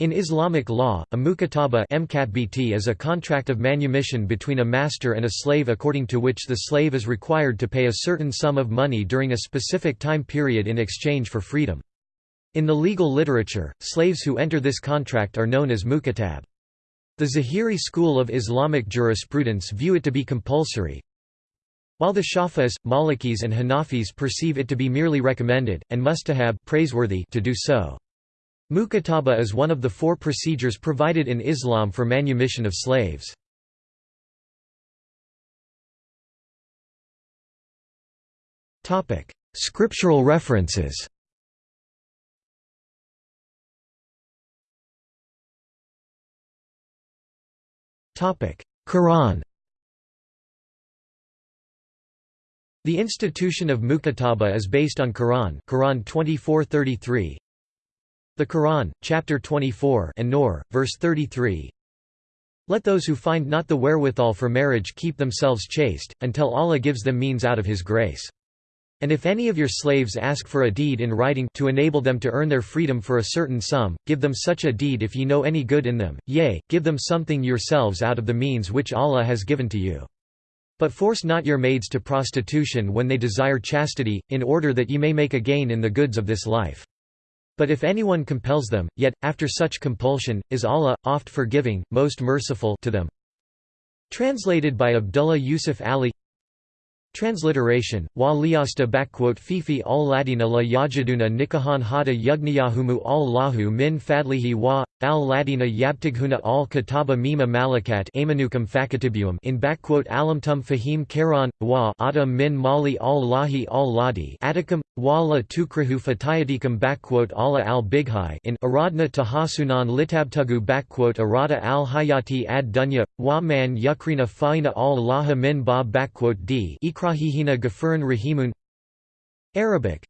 In Islamic law, a mukataba is a contract of manumission between a master and a slave according to which the slave is required to pay a certain sum of money during a specific time period in exchange for freedom. In the legal literature, slaves who enter this contract are known as mukatab. The Zahiri school of Islamic jurisprudence view it to be compulsory, while the Shafis, Malikis and Hanafis perceive it to be merely recommended, and mustahab praiseworthy to do so. Mukataba is one of the four procedures provided in Islam for manumission of slaves. Scriptural references Quran The institution of mukataba is based on Quran Quran 24:33 the Quran, chapter 24 an-Nur, verse 33 Let those who find not the wherewithal for marriage keep themselves chaste, until Allah gives them means out of His grace. And if any of your slaves ask for a deed in writing to enable them to earn their freedom for a certain sum, give them such a deed if ye know any good in them, yea, give them something yourselves out of the means which Allah has given to you. But force not your maids to prostitution when they desire chastity, in order that ye may make a gain in the goods of this life. But if anyone compels them, yet, after such compulsion, is Allah, oft forgiving, most merciful to them. Translated by Abdullah Yusuf Ali Transliteration, wa liyasta fifi al ladina la yajaduna nikahan hada yugniyahumu al lahu min fadlihi wa al ladina yabtighuna al kataba mima malakat amanukam fakatibuum in alamtum fahim karan wa adam min mali al lahi al ladi atikam wa la tukrahu fatayadikam ala al bighai in aradna tahasunan litabtugu arada al hayati ad dunya wa man yukrina faina al laha min ba d ikrahihina gafuran rahimun. Arabic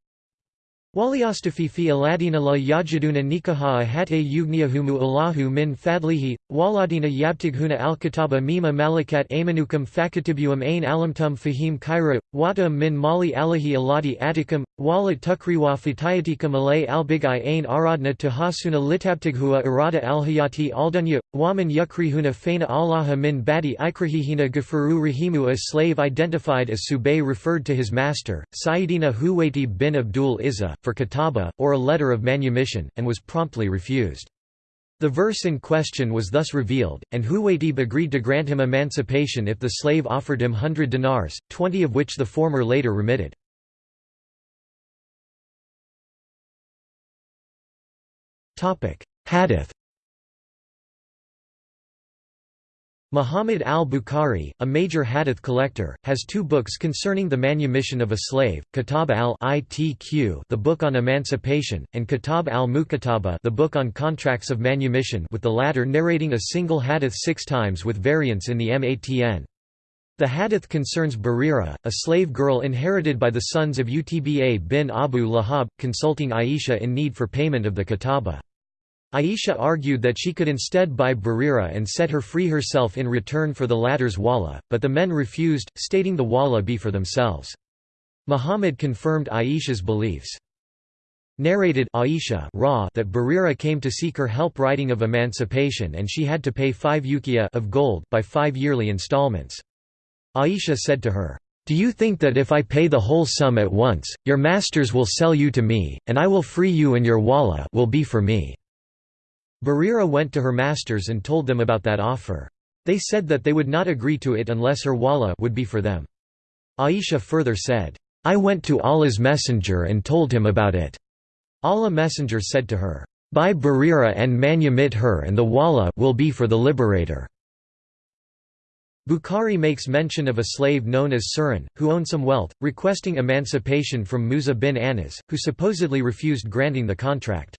Waliastafi fi aladina la yajiduna nikaha hatta yugniyahumu allahu min fadlihi, waladina yabtighuna alkitaba mima malakat amanukam fakatibuum ain alamtum fahim kaira, watam min mali alahi aladi atikam, walat tukriwa fatayatikam alay albigai ain aradna tahasuna litabtighua irada alhayati aldunya, waman yukrihuna faina allaha min badi ikrahihina gafuru rahimu A slave identified as Subayh referred to his master, Sayyidina Huwayti bin Abdul Izzah, for kataba, or a letter of manumission, and was promptly refused. The verse in question was thus revealed, and Huwaytib agreed to grant him emancipation if the slave offered him hundred dinars, twenty of which the former later remitted. Hadith Muhammad al-Bukhari, a major hadith collector, has two books concerning the manumission of a slave, Kitab al-Itq the book on emancipation, and Kitab al-Mukataba the book on contracts of manumission with the latter narrating a single hadith six times with variants in the Matn. The hadith concerns Barira, a slave girl inherited by the sons of Utba bin Abu Lahab, consulting Aisha in need for payment of the kataba. Aisha argued that she could instead buy Barira and set her free herself in return for the latter's walla, but the men refused, stating the walla be for themselves. Muhammad confirmed Aisha's beliefs. Narrated Aisha Ra that Barira came to seek her help writing of emancipation and she had to pay five ukiya of gold by five yearly installments. Aisha said to her, "'Do you think that if I pay the whole sum at once, your masters will sell you to me, and I will free you and your walla will be for me?' Barira went to her masters and told them about that offer. They said that they would not agree to it unless her walla would be for them. Aisha further said, I went to Allah's messenger and told him about it. Allah messenger said to her, Buy Barira and manumit her and the walla will be for the liberator. Bukhari makes mention of a slave known as Suran, who owned some wealth, requesting emancipation from Musa bin Anas, who supposedly refused granting the contract.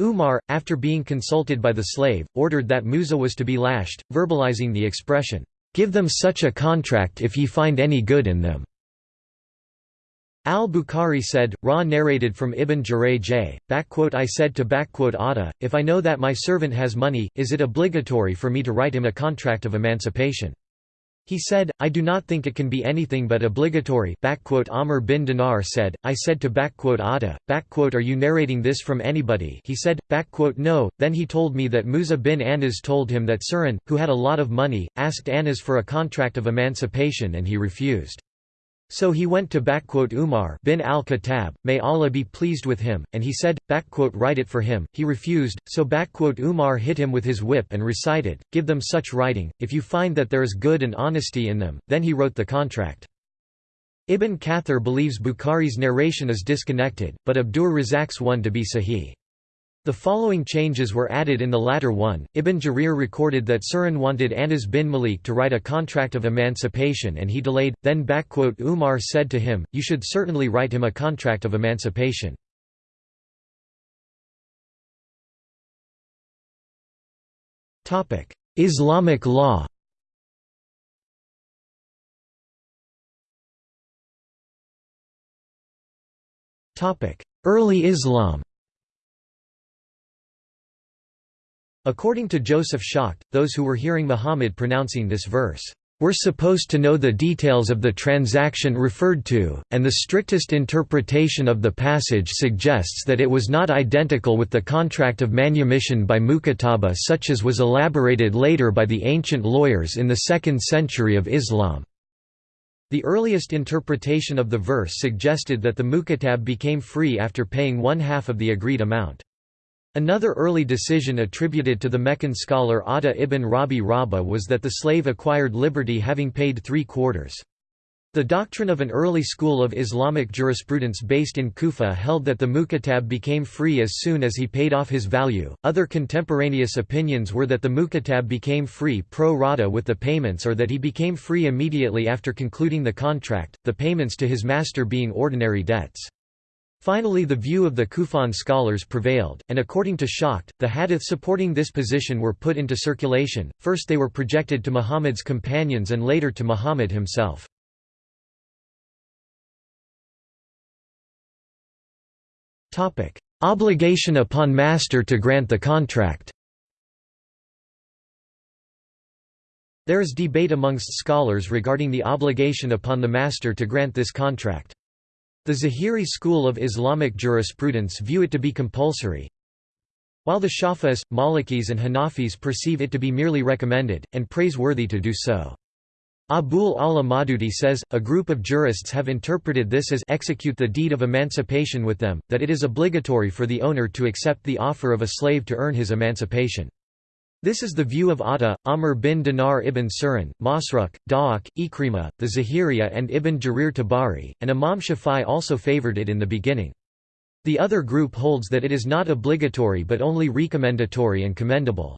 Umar, after being consulted by the slave, ordered that Musa was to be lashed, verbalizing the expression, "'Give them such a contract if ye find any good in them'". Al-Bukhari said, Ra narrated from Ibn Jurayj, I said to Atta, if I know that my servant has money, is it obligatory for me to write him a contract of emancipation? He said, I do not think it can be anything but obligatory Amr bin Dinar said, I said to Atta, are you narrating this from anybody? He said, no, then he told me that Musa bin Anas told him that Surin, who had a lot of money, asked Anas for a contract of emancipation and he refused. So he went to Umar bin al-Khattab, may Allah be pleased with him, and he said, write it for him, he refused, so Umar hit him with his whip and recited, give them such writing, if you find that there is good and honesty in them, then he wrote the contract. Ibn Kathir believes Bukhari's narration is disconnected, but Abdur Razak's one to be sahih. The following changes were added in the latter one. Ibn Jarir recorded that Surin wanted Anas bin Malik to write a contract of emancipation and he delayed, then Umar said to him, You should certainly write him a contract of emancipation. Islamic law Early Islam According to Joseph Schacht, those who were hearing Muhammad pronouncing this verse, "...were supposed to know the details of the transaction referred to, and the strictest interpretation of the passage suggests that it was not identical with the contract of manumission by Mukataba such as was elaborated later by the ancient lawyers in the 2nd century of Islam." The earliest interpretation of the verse suggested that the mukatab became free after paying one half of the agreed amount. Another early decision attributed to the Meccan scholar Atta ibn Abi Rabah was that the slave acquired liberty having paid three quarters. The doctrine of an early school of Islamic jurisprudence based in Kufa held that the mukatab became free as soon as he paid off his value. Other contemporaneous opinions were that the mukatab became free pro rata with the payments or that he became free immediately after concluding the contract, the payments to his master being ordinary debts. Finally the view of the Kufan scholars prevailed, and according to Schacht, the hadith supporting this position were put into circulation, first they were projected to Muhammad's companions and later to Muhammad himself. Obligation upon master to grant the contract There is debate amongst scholars regarding the obligation upon the master to grant this contract. The Zahiri school of Islamic jurisprudence view it to be compulsory, while the Shafis, Malikis and Hanafis perceive it to be merely recommended, and praiseworthy to do so. Abul Ala Maududi says, a group of jurists have interpreted this as execute the deed of emancipation with them, that it is obligatory for the owner to accept the offer of a slave to earn his emancipation. This is the view of Atta, Amr bin Dinar ibn Surin, Masruq, Dahhak, Ikrima, the Zahiriya and Ibn Jarir Tabari, and Imam Shafi'i also favored it in the beginning. The other group holds that it is not obligatory but only recommendatory and commendable.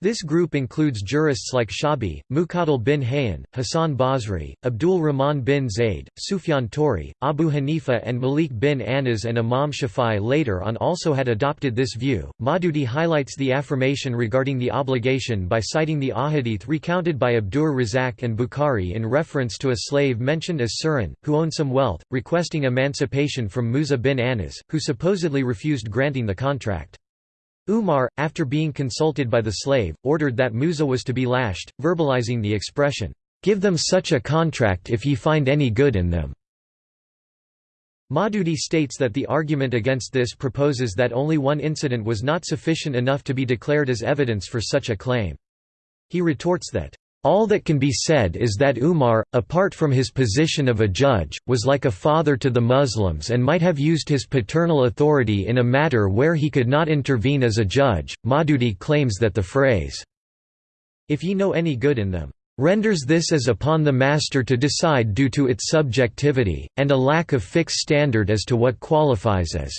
This group includes jurists like Shabi, Muqatil bin Hayyan, Hassan Basri, Abdul Rahman bin Zayd, Sufyan Thawri, Abu Hanifa and Malik bin Anas and Imam Shafi'i later on also had adopted this view. Maududi highlights the affirmation regarding the obligation by citing the ahadith recounted by Abdur Razak and Bukhari in reference to a slave mentioned as Surin, who owned some wealth, requesting emancipation from Musa bin Anas, who supposedly refused granting the contract. Umar, after being consulted by the slave, ordered that Musa was to be lashed, verbalizing the expression, "'Give them such a contract if ye find any good in them'". Maududi states that the argument against this proposes that only one incident was not sufficient enough to be declared as evidence for such a claim. He retorts that, all that can be said is that Umar, apart from his position of a judge, was like a father to the Muslims and might have used his paternal authority in a matter where he could not intervene as a judge. Maududi claims that the phrase, If ye know any good in them, renders this as upon the master to decide due to its subjectivity, and a lack of fixed standard as to what qualifies as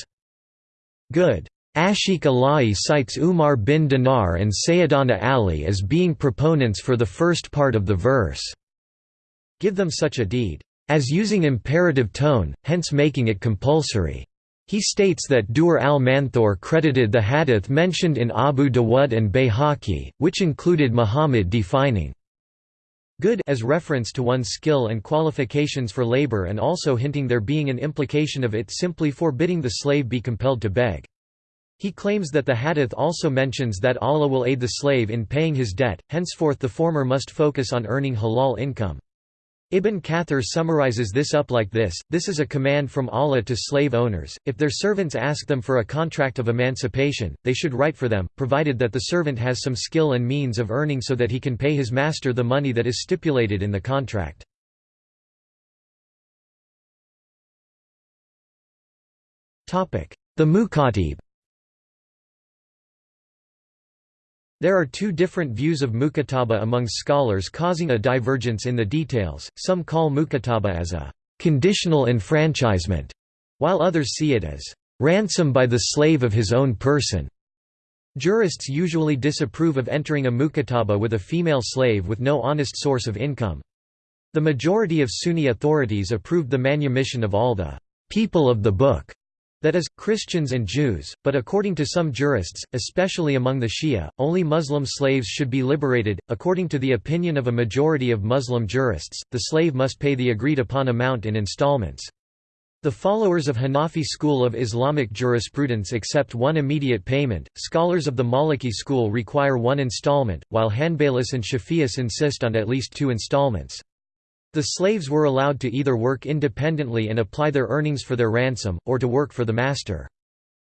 good. Ashiq Ilahi cites Umar bin Dinar and Sayyidana Ali as being proponents for the first part of the verse. Give them such a deed, as using imperative tone, hence making it compulsory. He states that Dur al-Manthur credited the hadith mentioned in Abu Dawud and Bayhaqi, which included Muhammad defining good as reference to one's skill and qualifications for labor and also hinting there being an implication of it simply forbidding the slave be compelled to beg. He claims that the hadith also mentions that Allah will aid the slave in paying his debt, henceforth the former must focus on earning halal income. Ibn Kathir summarizes this up like this, this is a command from Allah to slave owners, if their servants ask them for a contract of emancipation, they should write for them, provided that the servant has some skill and means of earning so that he can pay his master the money that is stipulated in the contract. The Mukatab There are two different views of mukataba among scholars causing a divergence in the details, some call mukataba as a «conditional enfranchisement», while others see it as «ransom by the slave of his own person». Jurists usually disapprove of entering a mukataba with a female slave with no honest source of income. The majority of Sunni authorities approved the manumission of all the «people of the book» that is, Christians and Jews, but according to some jurists, especially among the Shia, only Muslim slaves should be liberated. According to the opinion of a majority of Muslim jurists, the slave must pay the agreed upon amount in installments. The followers of Hanafi school of Islamic jurisprudence accept one immediate payment, scholars of the Maliki school require one installment, while Hanbalis and Shafi'is insist on at least two installments. The slaves were allowed to either work independently and apply their earnings for their ransom, or to work for the master.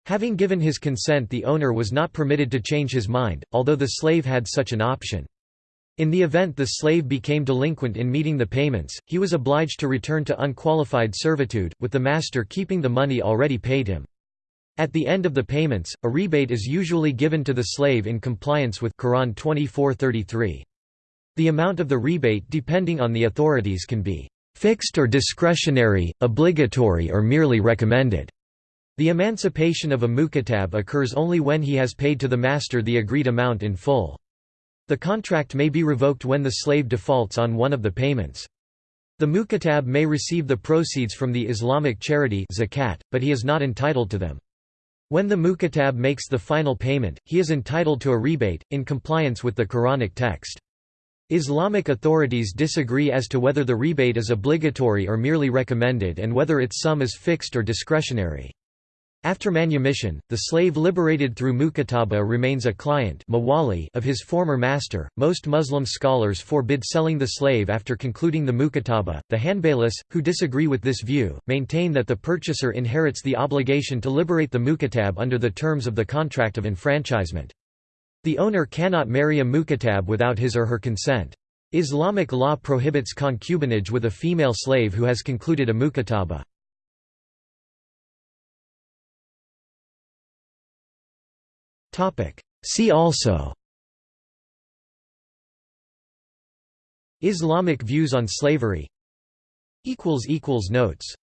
Having given his consent the owner was not permitted to change his mind, although the slave had such an option. In the event the slave became delinquent in meeting the payments, he was obliged to return to unqualified servitude, with the master keeping the money already paid him. At the end of the payments, a rebate is usually given to the slave in compliance with Quran 24:33. The amount of the rebate depending on the authorities can be fixed or discretionary, obligatory or merely recommended. The emancipation of a mukatab occurs only when he has paid to the master the agreed amount in full. The contract may be revoked when the slave defaults on one of the payments. The mukatab may receive the proceeds from the Islamic charity zakat, but he is not entitled to them. When the mukatab makes the final payment, he is entitled to a rebate, in compliance with the Quranic text. Islamic authorities disagree as to whether the rebate is obligatory or merely recommended and whether its sum is fixed or discretionary. After manumission, the slave liberated through mukataba remains a client of his former master. Most Muslim scholars forbid selling the slave after concluding the mukataba. The Hanbalis, who disagree with this view, maintain that the purchaser inherits the obligation to liberate the mukatab under the terms of the contract of enfranchisement. The owner cannot marry a mukatab without his or her consent. Islamic law prohibits concubinage with a female slave who has concluded a mukataba. See also Islamic views on slavery Notes